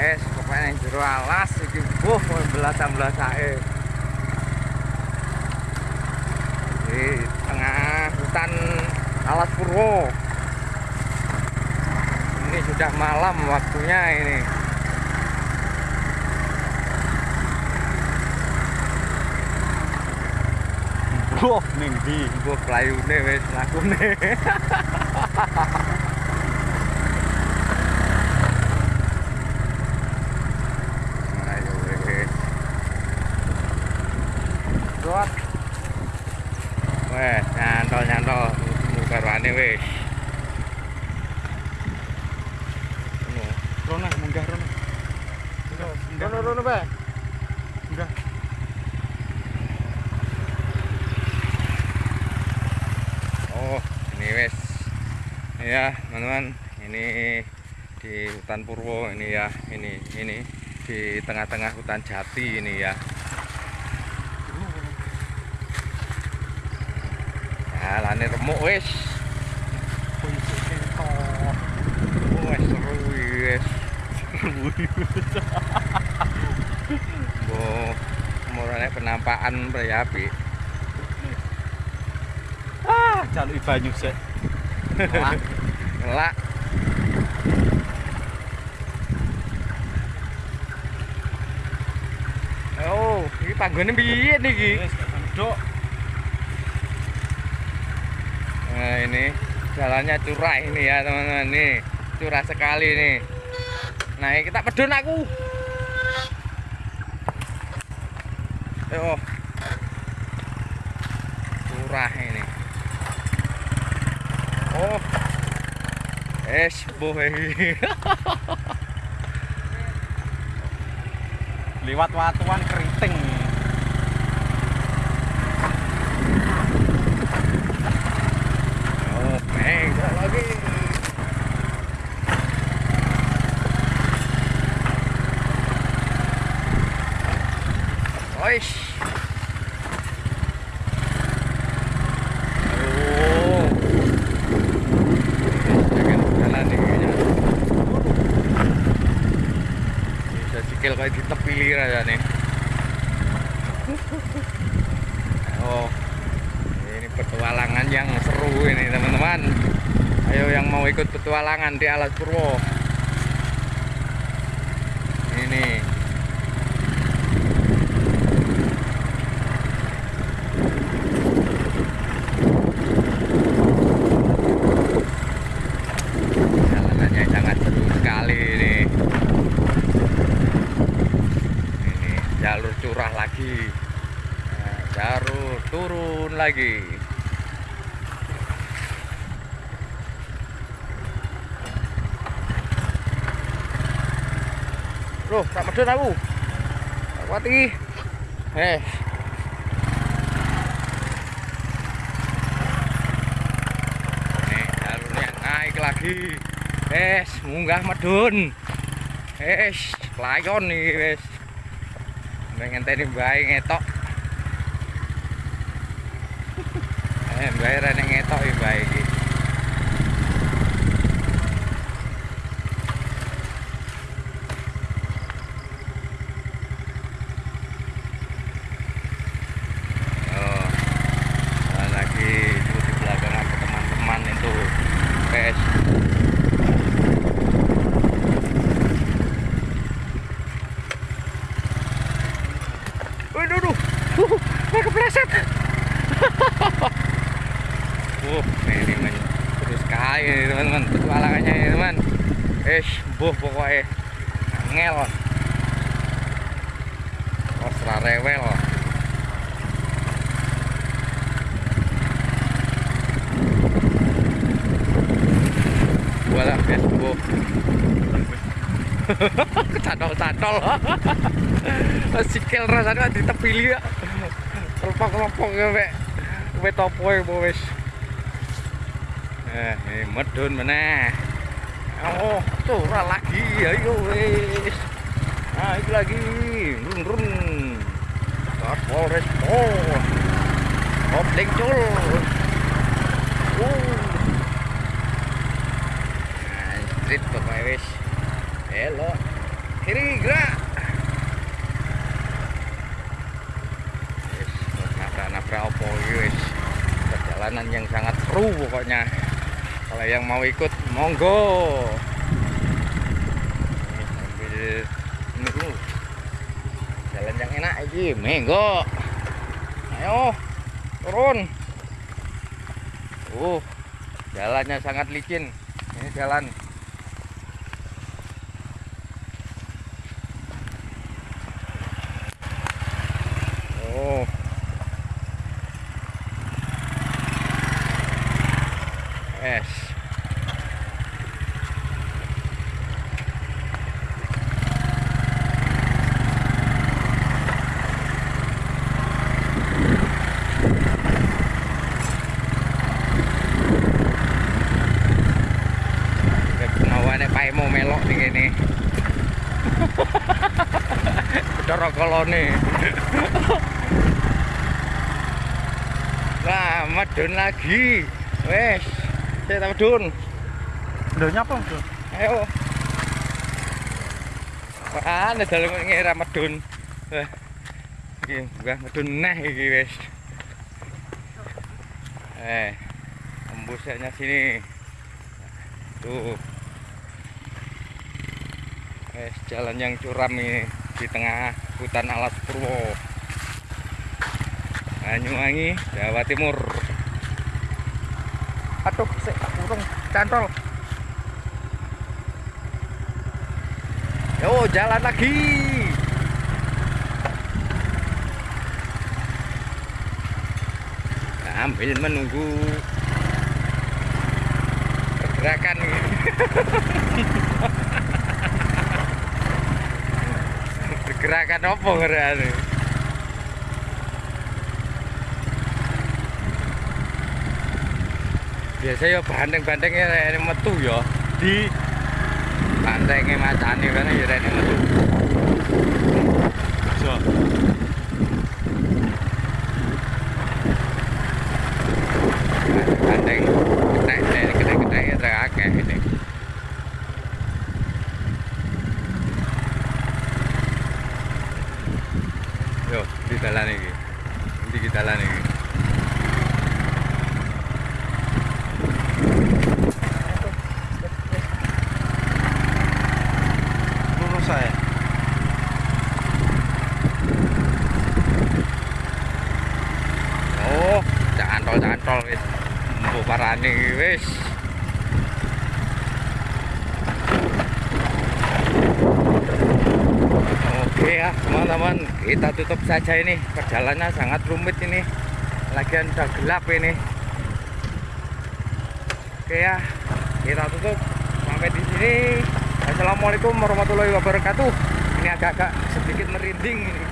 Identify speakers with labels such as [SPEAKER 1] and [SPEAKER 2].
[SPEAKER 1] es pokoknya yang jero alas iki buh belasan-belasake di tengah hutan alas purwo. Ini sudah malam waktunya ini.
[SPEAKER 2] Wah, ning ndi?
[SPEAKER 1] buh pelayune wis lakune ayo wis Rot. Wes, nyantol nyantol mukarwane wis. Ngono.
[SPEAKER 2] Rono munggah rono.
[SPEAKER 1] Rono rono Pak.
[SPEAKER 2] Munggah.
[SPEAKER 1] Oh, ini wes. Ya, teman-teman, ini di hutan Purwo ini ya, ini ini di tengah-tengah hutan jati ini ya. Ya, lane remuk wis. Wis seru wis. Bo, mulane penampakan berapi.
[SPEAKER 2] Ah, jaluk banyu sik.
[SPEAKER 1] Ngelak. Oh, ini panggone piye niki?
[SPEAKER 2] Wis nduk.
[SPEAKER 1] Nah, ini jalannya curah ini ya, teman-teman. Nih, curah sekali nih. Nah, kita pedun aku. Yo. Curah ini. Oh. Es boy.
[SPEAKER 2] Liwat watuan keriting.
[SPEAKER 1] Oh, neng, lagi. Oish. Oh. Jangan jalan nih kayaknya. Bisa sikil kayak di tepi aja nih. Oh, ini petualangan yang seru ini teman-teman. Ayo yang mau ikut petualangan di Alas Purwo. Ini. Jalanannya sangat seru sekali ini. Ini jalur curah lagi. Nah, jalur turun lagi. Loh, tak medun aku. Tak kuat iki. Eh. Naik lagi. Es, munggah medun. Es, layon nih, wes. Pengen tadi bayi ngetok. Eh, bayi rene ngetok iki bayi iki. Oh, ada itu di belakang ada teman-teman itu guys Waduh, duh, uh, saya kepleset. Uh, ini men, terus ini teman-teman, petualangannya ini teman. Eh, buh pokoknya ngel. Oh, rewel. Wala Facebook. Kecantol-cantol. Sikil rasanya di tepi liya. Kelompok-kelompok ya, Pak. Kowe topo ya, Bu, wis. Eh, ini medun meneh. Oh, curah lagi. Ayo wis. Nah, itu lagi. Run run. Satpol Respon. Kopling cul. Uh. Nah, street pokoknya. Hello. kiri gerak nabrak-nabrak opo wis perjalanan yang sangat seru pokoknya kalau yang mau ikut monggo. Ini sambil menunggu jalan yang enak iki monggo ayo turun. Uh jalannya sangat licin ini jalan oh es Pak mau melok. Nah, lagi. Wes, saya tak medun.
[SPEAKER 2] Udah nyapa tuh?
[SPEAKER 1] Ayo. Ana dalam ngira medun. Wah. Iki mbah medun neh iki wis. Eh. Embusnya sini. Tuh. Eh, jalan yang curam ini di tengah hutan alas Purwo. Banyuwangi, Jawa Timur. Aduh, sik tak kurung cantol. Yo, jalan lagi. Ambil menunggu pergerakan pergerakan apa ngerane? Biasa ya bandeng-bandengnya ini metu ya.
[SPEAKER 2] Di
[SPEAKER 1] Bandengnya macane kan ya ini metu.
[SPEAKER 2] so.
[SPEAKER 1] Akeh ini. Yo, di dalan iki. Di dalan iki.
[SPEAKER 2] lurus saya.
[SPEAKER 1] Oh, cantol-cantol wis. Mbok parani wis. Oke ya teman-teman kita tutup saja ini. Perjalanannya sangat rumit ini. Lagian udah gelap ini. Oke ya kita tutup. Sampai di sini. Assalamualaikum warahmatullahi wabarakatuh. Ini agak-agak sedikit merinding ini